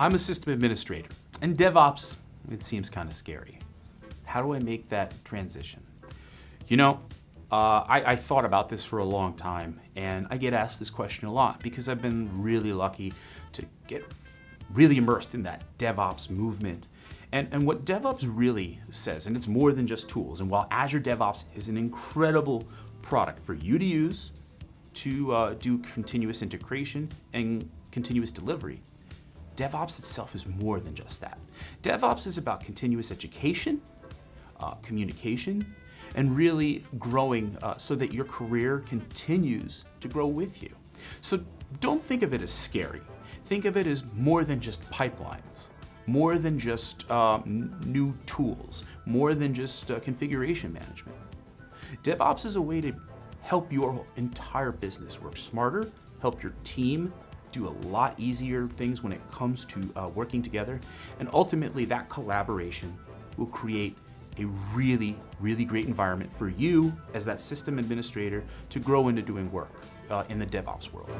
I'm a system administrator, and DevOps, it seems kind of scary. How do I make that transition? You know, uh, I, I, thought about this for a long time, and I get asked this question a lot because I've been really lucky to get really immersed in that DevOps movement. And, and what DevOps really says, and it's more than just tools, and while Azure DevOps is an incredible product for you to use to uh, do continuous integration and continuous delivery, DevOps itself is more than just that. DevOps is about continuous education, uh, communication, and really growing uh, so that your career continues to grow with you. So don't think of it as scary. Think of it as more than just pipelines, more than just um, new tools, more than just uh, configuration management. DevOps is a way to help your entire business work smarter, help your team do a lot easier things when it comes to uh, working together. And ultimately that collaboration will create a really, really great environment for you as that system administrator to grow into doing work uh, in the DevOps world.